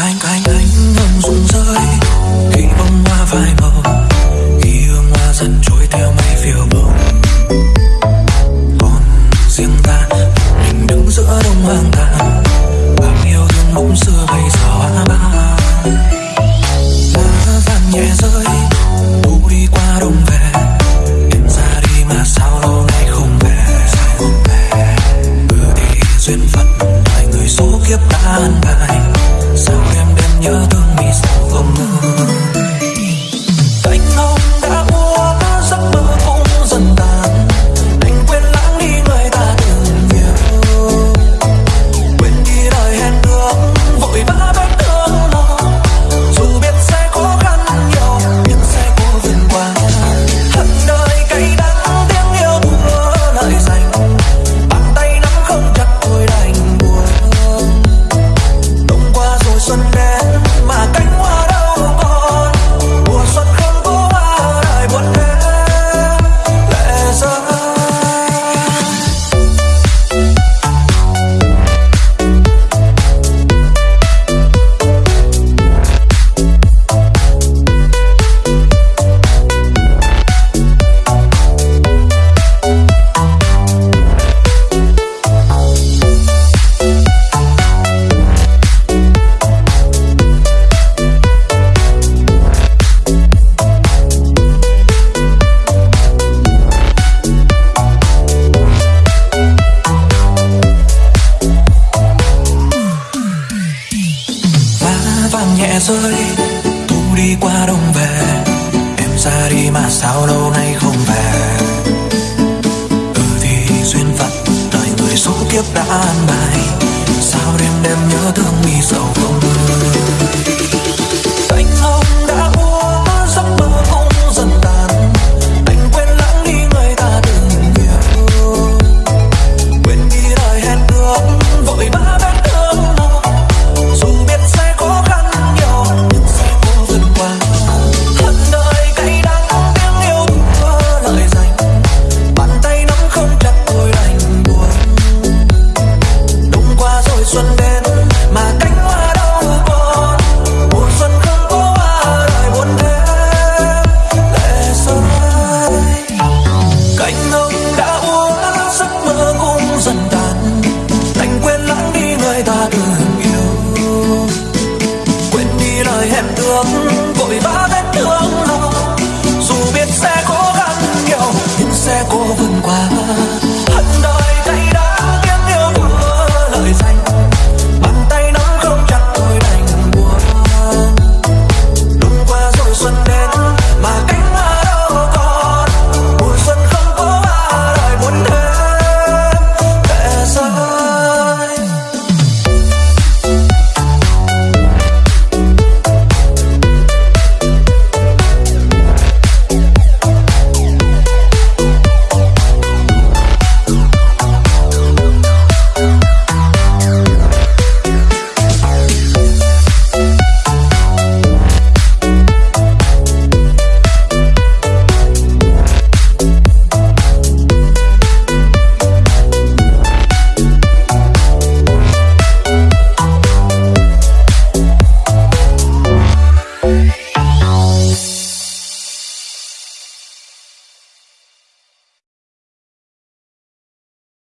cánh cánh anh ngừng rụng rơi khi bông hoa phai màu. Khi hương hoa dần trôi theo mây phiêu bồng còn riêng ta, mình đứng giữa đông hoang tàn. Bao yêu thương bỗng xưa bây giờ hoa băng hoa vàng nhẹ rơi thu đi qua đông về. Em ra đi mà sao lâu nay không về? Ừ thì duyên phận đời người số kiếp đã an bài. Sao nhớ thương vì sao không ngờ. Anh nói vàng rơi thu đi qua đông về em ra đi mà sao lâu nay không về. Ừ thì duyên phận, đời người số kiếp đã an bài